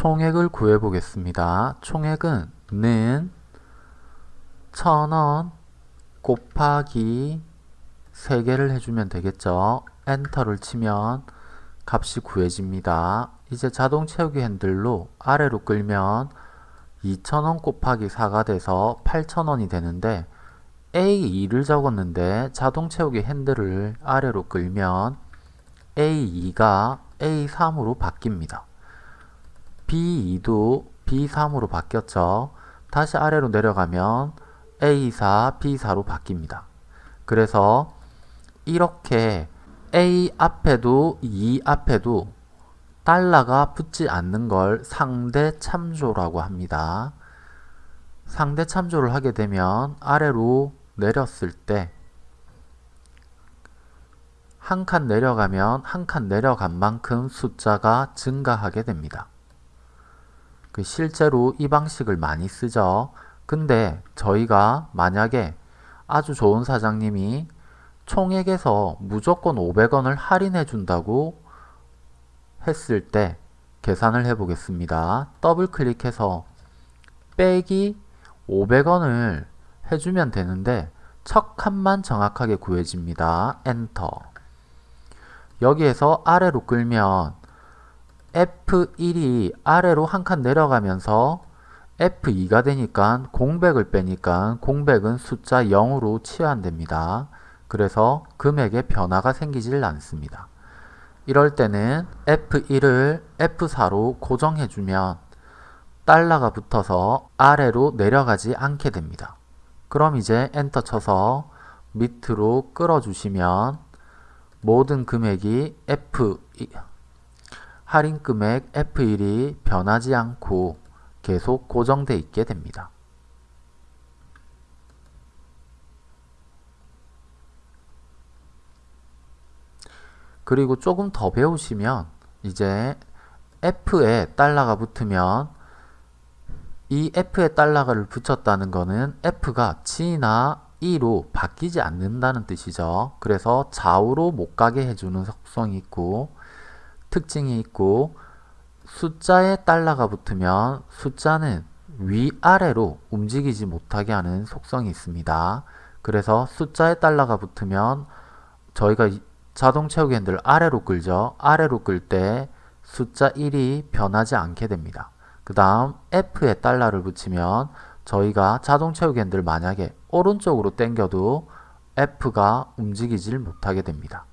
총액을 구해 보겠습니다. 총액은 는 1000원 곱하기 3개를 해주면 되겠죠. 엔터를 치면 값이 구해집니다. 이제 자동 채우기 핸들로 아래로 끌면 2,000원 곱하기 4가 돼서 8,000원이 되는데 A2를 적었는데 자동 채우기 핸들을 아래로 끌면 A2가 A3으로 바뀝니다. B2도 B3으로 바뀌었죠. 다시 아래로 내려가면 A4, B4로 바뀝니다. 그래서 이렇게 A 앞에도 E 앞에도 달러가 붙지 않는 걸 상대 참조라고 합니다. 상대 참조를 하게 되면 아래로 내렸을 때 한 칸 내려가면 한 칸 내려간 만큼 숫자가 증가하게 됩니다. 그 실제로 이 방식을 많이 쓰죠. 근데 저희가 만약에 아주 좋은 사장님이 총액에서 무조건 500원을 할인해 준다고 했을 때 계산을 해 보겠습니다. 더블 클릭해서 빼기 500원을 해주면 되는데 첫 칸만 정확하게 구해집니다. 엔터 여기에서 아래로 끌면 F1이 아래로 한 칸 내려가면서 F2가 되니까 공백을 빼니까 공백은 숫자 0으로 치환됩니다. 그래서 금액에 변화가 생기질 않습니다. 이럴 때는 F1을 F4로 고정해주면 달러가 붙어서 아래로 내려가지 않게 됩니다. 그럼 이제 엔터 쳐서 밑으로 끌어주시면 모든 금액이 F 할인 금액 F1이 변하지 않고 계속 고정돼 있게 됩니다. 그리고 조금 더 배우시면 이제 F에 달러가 붙으면 이 F에 달러를 붙였다는 것은 F가 G나 E로 바뀌지 않는다는 뜻이죠. 그래서 좌우로 못 가게 해주는 속성이 있고 특징이 있고 숫자에 달러가 붙으면 숫자는 위아래로 움직이지 못하게 하는 속성이 있습니다. 그래서 숫자에 달러가 붙으면 저희가 자동 채우기 핸들 아래로 끌죠. 아래로 끌 때 숫자 1이 변하지 않게 됩니다. 그 다음 F에 달러를 붙이면 저희가 자동 채우기 핸들 만약에 오른쪽으로 당겨도 F가 움직이질 못하게 됩니다.